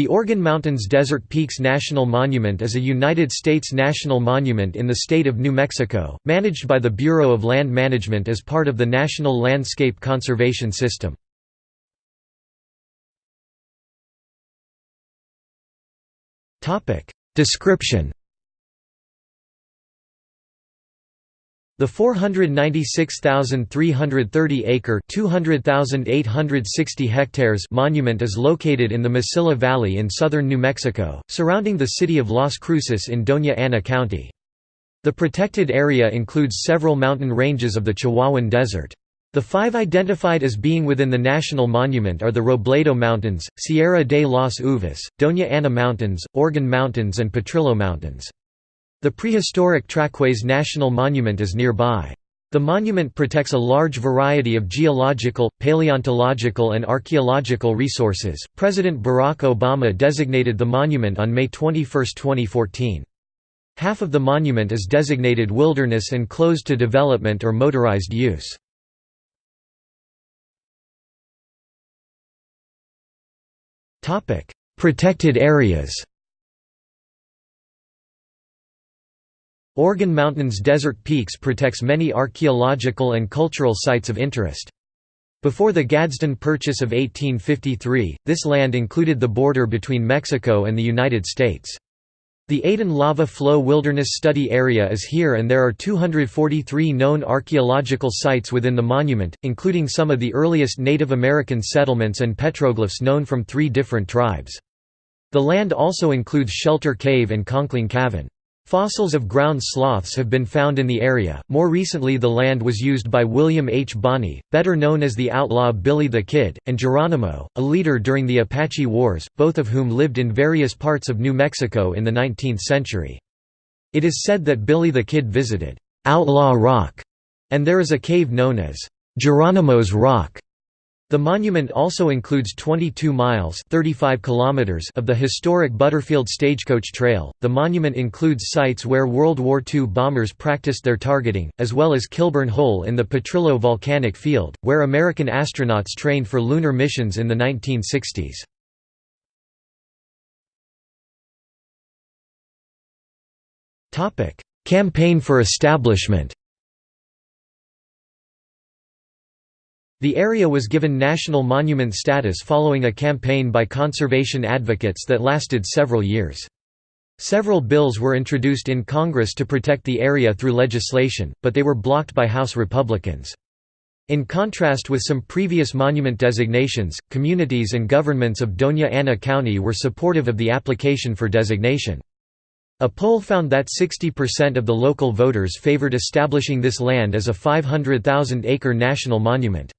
The Organ Mountains Desert Peaks National Monument is a United States national monument in the state of New Mexico, managed by the Bureau of Land Management as part of the National Landscape Conservation System. Description The 496,330-acre (200,860 hectares) monument is located in the Mesilla Valley in southern New Mexico, surrounding the city of Las Cruces in Doña Ana County. The protected area includes several mountain ranges of the Chihuahuan Desert. The five identified as being within the national monument are the Robledo Mountains, Sierra de las Uvas, Doña Ana Mountains, Organ Mountains and Potrillo Mountains. The prehistoric Trackways National Monument is nearby. The monument protects a large variety of geological, paleontological, and archaeological resources. President Barack Obama designated the monument on May 21, 2014. Half of the monument is designated wilderness and closed to development or motorized use. Protected areas Organ Mountains Desert Peaks protects many archaeological and cultural sites of interest. Before the Gadsden Purchase of 1853, this land included the border between Mexico and the United States. The Aden Lava Flow Wilderness Study Area is here and there are 243 known archaeological sites within the monument, including some of the earliest Native American settlements and petroglyphs known from three different tribes. The land also includes Shelter Cave and Conkling Cavern. Fossils of ground sloths have been found in the area. More recently, the land was used by William H. Bonney, better known as the outlaw Billy the Kid, and Geronimo, a leader during the Apache Wars, both of whom lived in various parts of New Mexico in the 19th century. It is said that Billy the Kid visited Outlaw Rock, and there is a cave known as Geronimo's Rock the monument also includes 22 miles (35 kilometers) of the historic Butterfield Stagecoach Trail. The monument includes sites where World War II bombers practiced their targeting, as well as Kilbourne Hole in the Potrillo volcanic field, where American astronauts trained for lunar missions in the 1960s. Topic: Campaign for establishment. The area was given national monument status following a campaign by conservation advocates that lasted several years. Several bills were introduced in Congress to protect the area through legislation, but they were blocked by House Republicans. In contrast with some previous monument designations, communities and governments of Doña Ana County were supportive of the application for designation. A poll found that 60% of the local voters favored establishing this land as a 500,000-acre national monument.